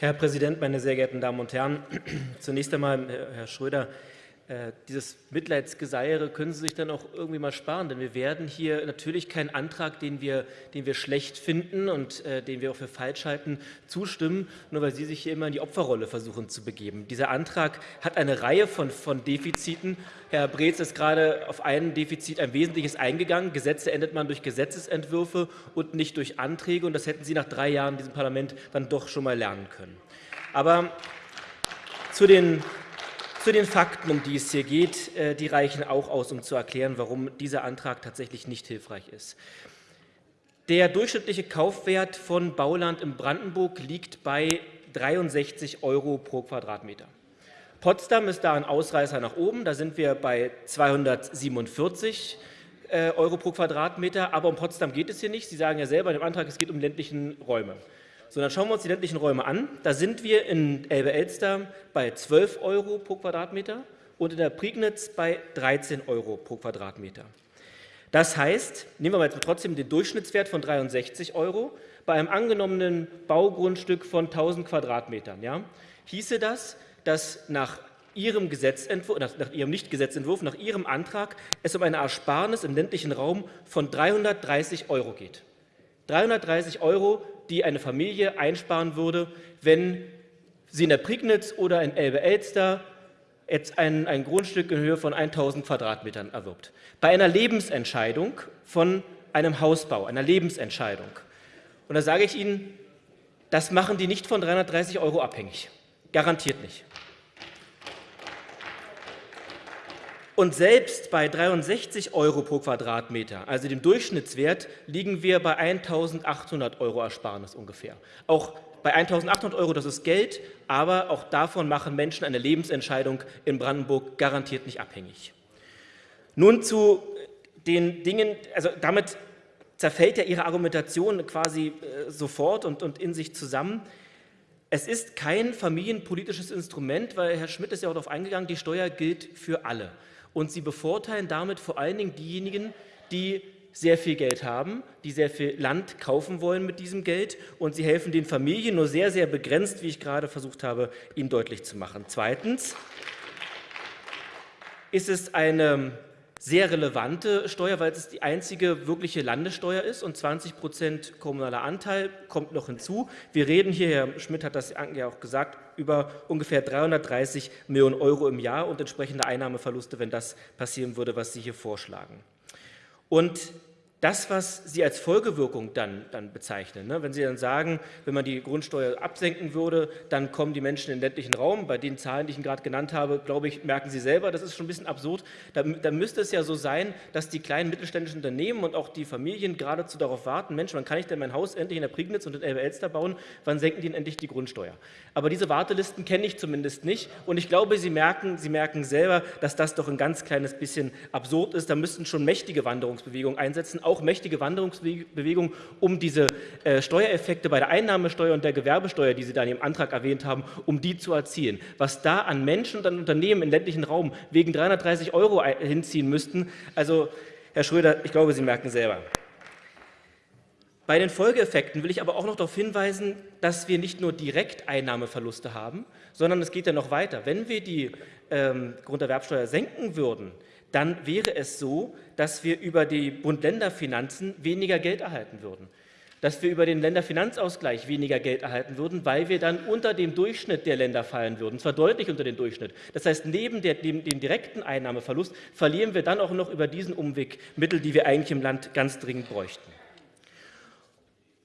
Herr Präsident, meine sehr geehrten Damen und Herren! Zunächst einmal, Herr Schröder, äh, dieses Mitleidsgeseiere können Sie sich dann auch irgendwie mal sparen, denn wir werden hier natürlich keinen Antrag, den wir, den wir schlecht finden und äh, den wir auch für falsch halten, zustimmen, nur weil Sie sich hier immer in die Opferrolle versuchen zu begeben. Dieser Antrag hat eine Reihe von, von Defiziten. Herr Breetz ist gerade auf ein Defizit ein wesentliches eingegangen. Gesetze endet man durch Gesetzesentwürfe und nicht durch Anträge, und das hätten Sie nach drei Jahren in diesem Parlament dann doch schon mal lernen können. Aber zu den zu den Fakten, um die es hier geht, äh, die reichen auch aus, um zu erklären, warum dieser Antrag tatsächlich nicht hilfreich ist. Der durchschnittliche Kaufwert von Bauland in Brandenburg liegt bei 63 Euro pro Quadratmeter. Potsdam ist da ein Ausreißer nach oben, da sind wir bei 247 äh, Euro pro Quadratmeter, aber um Potsdam geht es hier nicht. Sie sagen ja selber in dem Antrag, es geht um ländlichen Räume. So, dann schauen wir uns die ländlichen Räume an. Da sind wir in Elbe-Elster bei 12 Euro pro Quadratmeter und in der Prignitz bei 13 Euro pro Quadratmeter. Das heißt, nehmen wir jetzt trotzdem den Durchschnittswert von 63 Euro, bei einem angenommenen Baugrundstück von 1000 Quadratmetern, ja, hieße das, dass nach Ihrem Gesetzentwurf, nach Ihrem Nicht-Gesetzentwurf, nach Ihrem Antrag es um eine Ersparnis im ländlichen Raum von 330 Euro geht. 330 Euro die eine Familie einsparen würde, wenn sie in der Prignitz oder in Elbe-Elster jetzt ein, ein Grundstück in Höhe von 1.000 Quadratmetern erwirbt. Bei einer Lebensentscheidung von einem Hausbau, einer Lebensentscheidung. Und da sage ich Ihnen, das machen die nicht von 330 Euro abhängig. Garantiert nicht. Und selbst bei 63 Euro pro Quadratmeter, also dem Durchschnittswert, liegen wir bei 1.800 Euro Ersparnis ungefähr. Auch bei 1.800 Euro, das ist Geld, aber auch davon machen Menschen eine Lebensentscheidung in Brandenburg garantiert nicht abhängig. Nun zu den Dingen, also damit zerfällt ja Ihre Argumentation quasi äh, sofort und, und in sich zusammen. Es ist kein familienpolitisches Instrument, weil Herr Schmidt ist ja auch darauf eingegangen, die Steuer gilt für alle. Und sie bevorteilen damit vor allen Dingen diejenigen, die sehr viel Geld haben, die sehr viel Land kaufen wollen mit diesem Geld und sie helfen den Familien nur sehr, sehr begrenzt, wie ich gerade versucht habe, Ihnen deutlich zu machen. Zweitens ist es eine sehr relevante Steuer, weil es die einzige wirkliche Landessteuer ist und 20 Prozent kommunaler Anteil kommt noch hinzu. Wir reden hier, Herr Schmidt hat das ja auch gesagt, über ungefähr 330 Millionen Euro im Jahr und entsprechende Einnahmeverluste, wenn das passieren würde, was Sie hier vorschlagen. Und das, was Sie als Folgewirkung dann, dann bezeichnen. Ne? Wenn Sie dann sagen, wenn man die Grundsteuer absenken würde, dann kommen die Menschen in den ländlichen Raum. Bei den Zahlen, die ich Ihnen gerade genannt habe, glaube ich, merken Sie selber, das ist schon ein bisschen absurd. Da, da müsste es ja so sein, dass die kleinen mittelständischen Unternehmen und auch die Familien geradezu darauf warten, Mensch, wann kann ich denn mein Haus endlich in der Prignitz und in Elbe-Elster bauen, wann senken die denn endlich die Grundsteuer? Aber diese Wartelisten kenne ich zumindest nicht und ich glaube, Sie merken, Sie merken selber, dass das doch ein ganz kleines bisschen absurd ist. Da müssten schon mächtige Wanderungsbewegungen einsetzen, auch mächtige Wanderungsbewegungen, um diese äh, Steuereffekte bei der Einnahmesteuer und der Gewerbesteuer, die Sie da in Ihrem Antrag erwähnt haben, um die zu erzielen. Was da an Menschen und an Unternehmen im ländlichen Raum wegen 330 Euro hinziehen müssten, also Herr Schröder, ich glaube, Sie merken selber. Bei den Folgeeffekten will ich aber auch noch darauf hinweisen, dass wir nicht nur direkt Einnahmeverluste haben, sondern es geht ja noch weiter. Wenn wir die ähm, Grunderwerbsteuer senken würden, dann wäre es so, dass wir über die Bund-Länder-Finanzen weniger Geld erhalten würden. Dass wir über den Länderfinanzausgleich weniger Geld erhalten würden, weil wir dann unter dem Durchschnitt der Länder fallen würden, zwar deutlich unter den Durchschnitt. Das heißt, neben der, dem, dem direkten Einnahmeverlust verlieren wir dann auch noch über diesen Umweg Mittel, die wir eigentlich im Land ganz dringend bräuchten.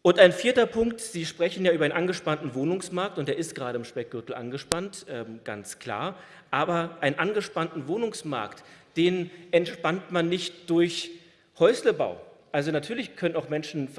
Und ein vierter Punkt, Sie sprechen ja über einen angespannten Wohnungsmarkt und der ist gerade im Speckgürtel angespannt, ähm, ganz klar. Aber einen angespannten Wohnungsmarkt, den entspannt man nicht durch Häuslebau. Also natürlich können auch Menschen,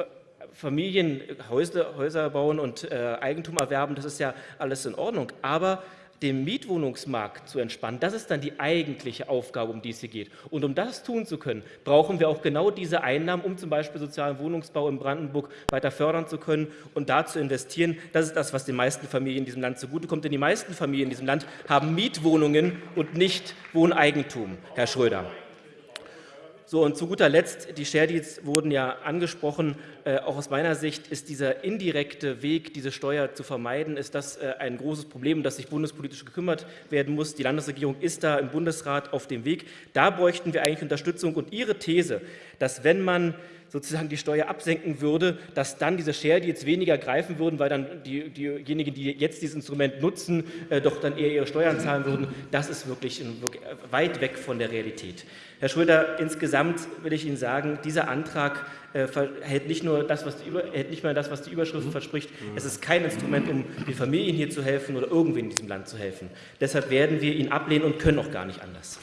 Familien Häusle, Häuser bauen und äh, Eigentum erwerben, das ist ja alles in Ordnung. Aber den Mietwohnungsmarkt zu entspannen, das ist dann die eigentliche Aufgabe, um die es hier geht. Und um das tun zu können, brauchen wir auch genau diese Einnahmen, um zum Beispiel sozialen Wohnungsbau in Brandenburg weiter fördern zu können und da zu investieren. Das ist das, was den meisten Familien in diesem Land zugutekommt. Denn die meisten Familien in diesem Land haben Mietwohnungen und nicht Wohneigentum, Herr Schröder. So, und zu guter Letzt, die Share Deals wurden ja angesprochen. Äh, auch aus meiner Sicht ist dieser indirekte Weg, diese Steuer zu vermeiden, ist das äh, ein großes Problem, das sich bundespolitisch gekümmert werden muss. Die Landesregierung ist da im Bundesrat auf dem Weg. Da bräuchten wir eigentlich Unterstützung. Und Ihre These, dass wenn man sozusagen die Steuer absenken würde, dass dann diese Share Deals weniger greifen würden, weil dann die, diejenigen, die jetzt dieses Instrument nutzen, äh, doch dann eher ihre Steuern zahlen würden. Das ist wirklich, wirklich weit weg von der Realität. Herr Schröder, insgesamt will ich Ihnen sagen, dieser Antrag äh, hält nicht nur das, was die, hält nicht mal das, was die Überschrift mhm. verspricht. Es ist kein Instrument, um den Familien hier zu helfen oder irgendwen in diesem Land zu helfen. Deshalb werden wir ihn ablehnen und können auch gar nicht anders.